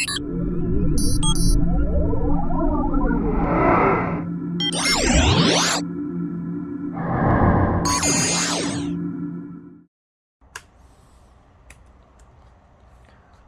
I'm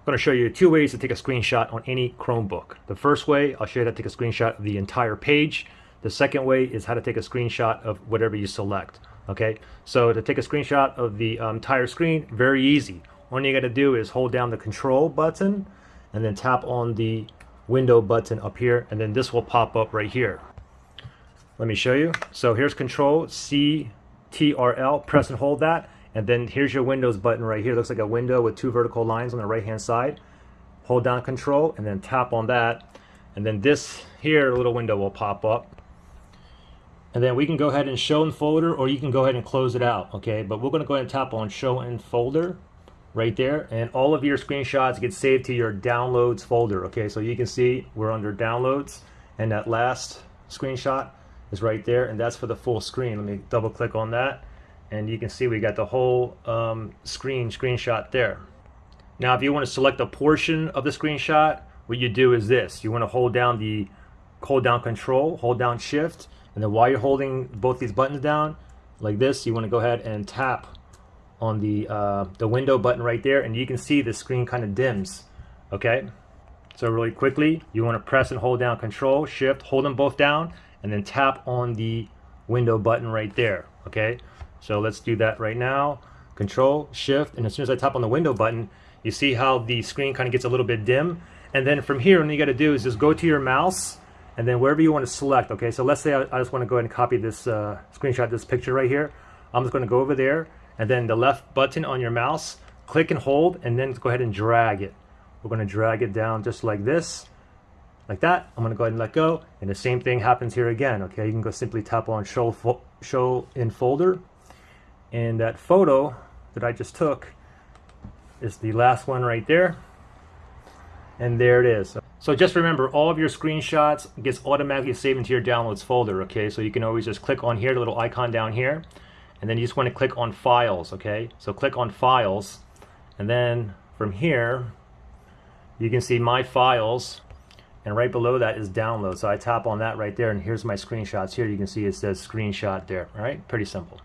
going to show you two ways to take a screenshot on any Chromebook. The first way, I'll show you how to take a screenshot of the entire page. The second way is how to take a screenshot of whatever you select. Okay, so to take a screenshot of the um, entire screen, very easy. All you got to do is hold down the control button and then tap on the window button up here and then this will pop up right here. Let me show you. So here's control C T R L, press and hold that and then here's your Windows button right here. It looks like a window with two vertical lines on the right hand side. Hold down control and then tap on that. And then this here little window will pop up. And then we can go ahead and show in folder or you can go ahead and close it out. Okay, but we're going to go ahead and tap on show in folder right there. And all of your screenshots get saved to your downloads folder. Okay, so you can see we're under downloads and that last screenshot is right there. And that's for the full screen. Let me double click on that and you can see we got the whole um, screen screenshot there. Now if you want to select a portion of the screenshot, what you do is this. You want to hold down the hold down control, hold down shift, and then while you're holding both these buttons down, like this, you want to go ahead and tap on the, uh, the window button right there, and you can see the screen kind of dims, okay? So really quickly, you want to press and hold down control, shift, hold them both down, and then tap on the window button right there, okay? So let's do that right now. Control, Shift, and as soon as I tap on the window button, you see how the screen kind of gets a little bit dim. And then from here, what you got to do is just go to your mouse, and then wherever you want to select. Okay, so let's say I, I just want to go ahead and copy this uh, screenshot, this picture right here. I'm just going to go over there, and then the left button on your mouse, click and hold, and then go ahead and drag it. We're going to drag it down just like this, like that. I'm going to go ahead and let go, and the same thing happens here again. Okay, you can go simply tap on show, show in folder, and that photo that I just took is the last one right there. And there it is. So just remember, all of your screenshots gets automatically saved into your downloads folder, okay? So you can always just click on here, the little icon down here, and then you just want to click on files, okay? So click on files, and then from here, you can see my files, and right below that is download. So I tap on that right there, and here's my screenshots here. You can see it says screenshot there, all right? Pretty simple.